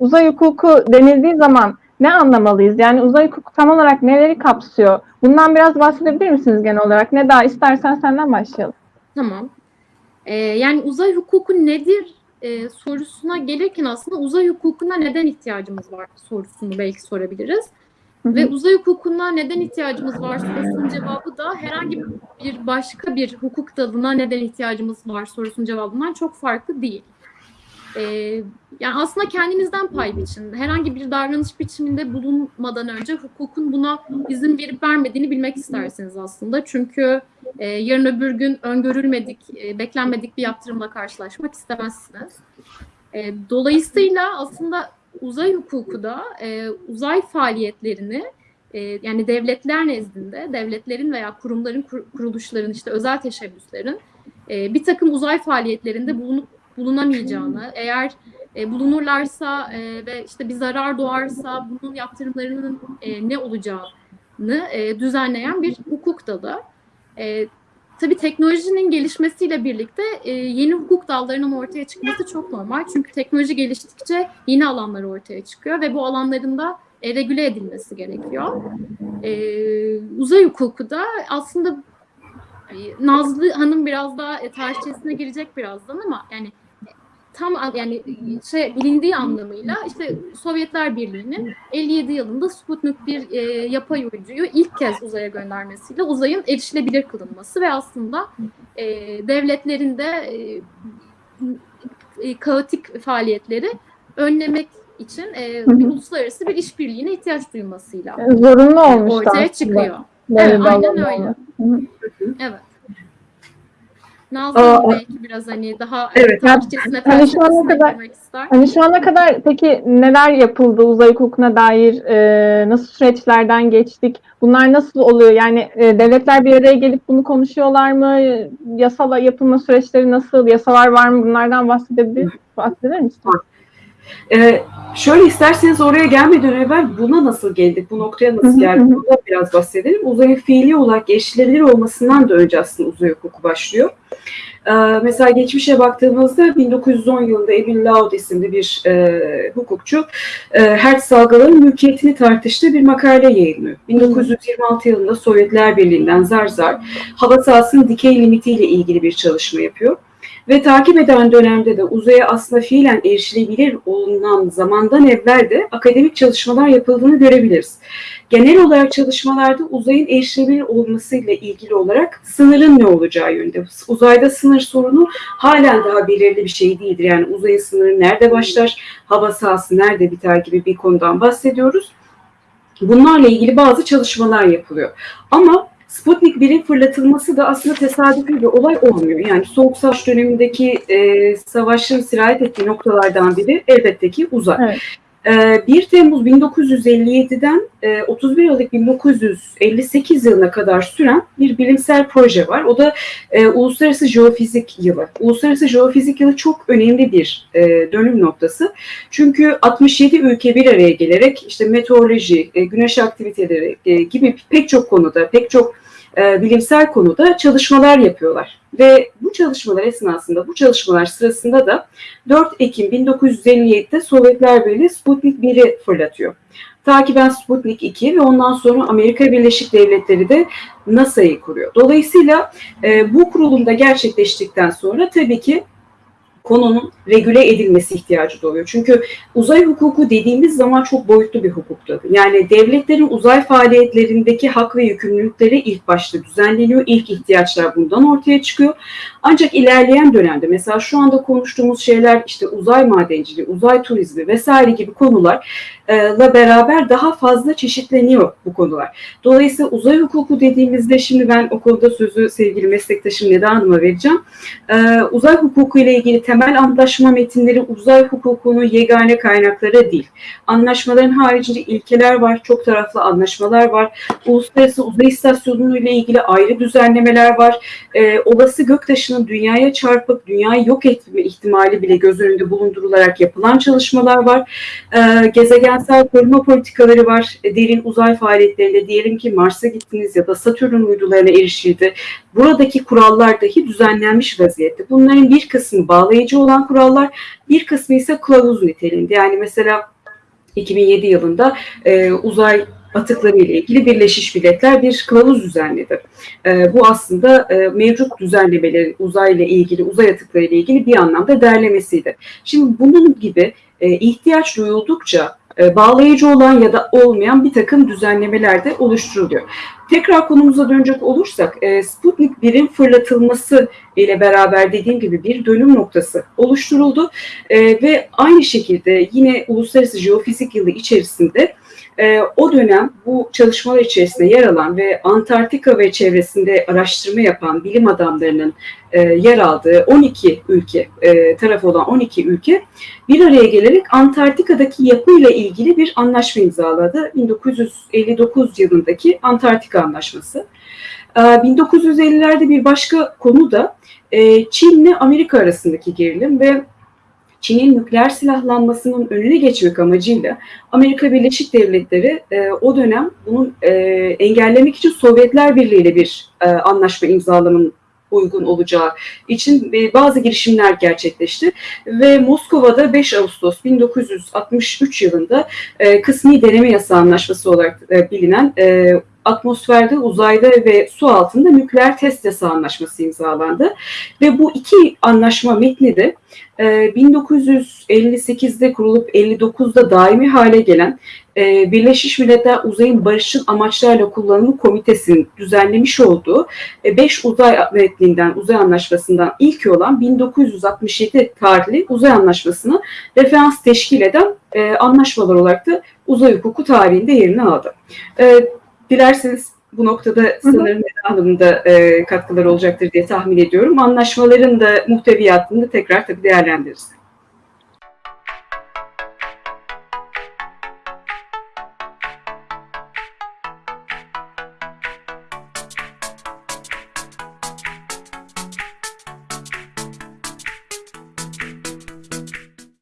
uzay hukuku denildiği zaman ne anlamalıyız? Yani uzay hukuku tam olarak neleri kapsıyor? Bundan biraz bahsedebilir misiniz genel olarak? Ne daha istersen senden başlayalım. Tamam. Ee, yani uzay hukuku nedir e, sorusuna gelirken aslında uzay hukukuna neden ihtiyacımız var sorusunu belki sorabiliriz. Hı hı. Ve uzay hukukuna neden ihtiyacımız var sorusunun cevabı da herhangi bir başka bir hukuk dalına neden ihtiyacımız var sorusunun cevabından çok farklı değil. Ee, yani aslında kendinizden pay biçin. Herhangi bir davranış biçiminde bulunmadan önce hukukun buna izin verip vermediğini bilmek istersiniz aslında. Çünkü e, yarın öbür gün öngörülmedik, e, beklenmedik bir yaptırımla karşılaşmak istemezsiniz. E, dolayısıyla aslında uzay hukuku da e, uzay faaliyetlerini e, yani devletler nezdinde, devletlerin veya kurumların, kur- kuruluşların, işte özel teşebbüslerin e, bir takım uzay faaliyetlerinde bulunup bulunamayacağını, eğer e, bulunurlarsa e, ve işte bir zarar doğarsa bunun yaptırımlarının e, ne olacağını e, düzenleyen bir hukuk dalı. E, tabii teknolojinin gelişmesiyle birlikte e, yeni hukuk dallarının ortaya çıkması çok normal. Çünkü teknoloji geliştikçe yeni alanlar ortaya çıkıyor ve bu alanların da e, regüle edilmesi gerekiyor. E, uzay hukuku da aslında e, Nazlı Hanım biraz daha e, tarihçesine girecek birazdan ama yani tam an- yani şey bilindiği anlamıyla işte Sovyetler Birliği'nin 57 yılında Sputnik bir e, yapay uyduyu ilk kez uzaya göndermesiyle uzayın erişilebilir kılınması ve aslında e, devletlerin de e, e, kaotik faaliyetleri önlemek için e, Hı uluslararası bir işbirliğine ihtiyaç duymasıyla Zorunlu olmuştu ortaya aslında. çıkıyor. Evet, aynen öyle. hı. Evet. Nazlı Aa, Hanım belki biraz hani daha Evet, tarihçesine, hani şu ana kadar- ister. Hani şu ana kadar peki neler yapıldı uzay hukukuna dair e, nasıl süreçlerden geçtik? Bunlar nasıl oluyor? Yani e, devletler bir araya gelip bunu konuşuyorlar mı? Yasal yapılma süreçleri nasıl? Yasalar var mı? Bunlardan bahsedebilir, bahseder misin? Ee, şöyle isterseniz oraya gelmeden evvel buna nasıl geldik, bu noktaya nasıl geldik bundan biraz bahsedelim. Uzayın fiili olarak erişilebilir olmasından da önce aslında uzay hukuku başlıyor. Ee, mesela geçmişe baktığımızda 1910 yılında Emil Laud isimli bir e, hukukçu e, hertz dalgaların mülkiyetini tartıştığı bir makale yayınlıyor. 1926 yılında Sovyetler Birliği'nden zar zar hava sahasının dikey limitiyle ilgili bir çalışma yapıyor. Ve takip eden dönemde de uzaya aslında fiilen erişilebilir olunan zamandan evvel de akademik çalışmalar yapıldığını görebiliriz. Genel olarak çalışmalarda uzayın erişilebilir olmasıyla ilgili olarak sınırın ne olacağı yönünde. Uzayda sınır sorunu halen daha belirli bir şey değildir. Yani uzayın sınırı nerede başlar, hava sahası nerede biter gibi bir konudan bahsediyoruz. Bunlarla ilgili bazı çalışmalar yapılıyor. Ama Sputnik 1'in fırlatılması da aslında tesadüfi bir olay olmuyor. Yani Soğuk Savaş dönemindeki e, savaşın sirayet ettiği noktalardan biri elbette ki uzay. Evet. E, 1 Temmuz 1957'den e, 31 Aralık 1958 yılına kadar süren bir bilimsel proje var. O da e, Uluslararası Jeofizik Yılı. Uluslararası Jeofizik Yılı çok önemli bir e, dönüm noktası. Çünkü 67 ülke bir araya gelerek işte meteoroloji, e, güneş aktiviteleri e, gibi pek çok konuda, pek çok e, bilimsel konuda çalışmalar yapıyorlar. Ve bu çalışmalar esnasında, bu çalışmalar sırasında da 4 Ekim 1957'de Sovyetler Birliği Sputnik 1'i fırlatıyor. Takiben Sputnik 2 ve ondan sonra Amerika Birleşik Devletleri de NASA'yı kuruyor. Dolayısıyla e, bu kurulumda gerçekleştikten sonra tabii ki konunun regüle edilmesi ihtiyacı doğuyor. Çünkü uzay hukuku dediğimiz zaman çok boyutlu bir hukuktur. Yani devletlerin uzay faaliyetlerindeki hak ve yükümlülükleri ilk başta düzenleniyor. İlk ihtiyaçlar bundan ortaya çıkıyor. Ancak ilerleyen dönemde mesela şu anda konuştuğumuz şeyler işte uzay madenciliği, uzay turizmi vesaire gibi konularla beraber daha fazla çeşitleniyor bu konular. Dolayısıyla uzay hukuku dediğimizde şimdi ben o konuda sözü sevgili meslektaşım Neda Hanım'a vereceğim. Ee, uzay hukuku ile ilgili temel antlaşma metinleri uzay hukukunun yegane kaynakları değil. Anlaşmaların haricinde ilkeler var, çok taraflı anlaşmalar var. Uluslararası Uzay İstasyonu ile ilgili ayrı düzenlemeler var. Ee, olası göktaşının dünyaya çarpıp dünyayı yok etme ihtimali bile göz önünde bulundurularak yapılan çalışmalar var. Ee, gezegensel koruma politikaları var. E, derin uzay faaliyetlerinde diyelim ki Mars'a gittiniz ya da Satürn uydularına erişildi. Buradaki kurallar dahi düzenlenmiş vaziyette. Bunların bir kısmı bağlayıcı bağlayıcı olan kurallar, bir kısmı ise kılavuz niteliğinde. Yani mesela 2007 yılında e, uzay atıkları ile ilgili Birleşmiş Milletler bir kılavuz düzenledi. E, bu aslında e, mevcut düzenlemeleri uzay ile ilgili, uzay atıkları ile ilgili bir anlamda derlemesiydi. Şimdi bunun gibi e, ihtiyaç duyuldukça bağlayıcı olan ya da olmayan bir takım düzenlemeler de oluşturuluyor. Tekrar konumuza dönecek olursak e, Sputnik 1'in fırlatılması ile beraber dediğim gibi bir dönüm noktası oluşturuldu E, ve aynı şekilde yine Uluslararası Jeofizik Yılı içerisinde e, o dönem bu çalışmalar içerisinde yer alan ve Antarktika ve çevresinde araştırma yapan bilim adamlarının e, yer aldığı 12 ülke, e, tarafı olan 12 ülke bir araya gelerek Antarktika'daki yapıyla ilgili bir anlaşma imzaladı. 1959 yılındaki Antarktika Anlaşması. E, 1950'lerde bir başka konu da e, Çin'le Amerika arasındaki gerilim ve Çin'in nükleer silahlanmasının önüne geçmek amacıyla Amerika Birleşik Devletleri e, o dönem bunun e, engellemek için Sovyetler Birliği ile bir e, anlaşma imzalamanın uygun olacağı için e, bazı girişimler gerçekleşti ve Moskova'da 5 Ağustos 1963 yılında e, kısmi deneme yasağı anlaşması olarak e, bilinen atmosferde, uzayda ve su altında nükleer test yasağı anlaşması imzalandı ve bu iki anlaşma metni de e, 1958'de kurulup 59'da daimi hale gelen e, Birleşmiş Milletler Uzayın Barışçıl Amaçlarla Kullanımı Komitesi'nin düzenlemiş olduğu 5 uzay metninden, uzay anlaşmasından ilki olan 1967 tarihli uzay anlaşmasını referans teşkil eden e, anlaşmalar olarak da uzay hukuku tarihinde yerini aldı. Dilerseniz bu noktada sanırım Hanım'ın da e, katkıları olacaktır diye tahmin ediyorum. Anlaşmaların da muhteviyatını da tekrar tabii değerlendiririz.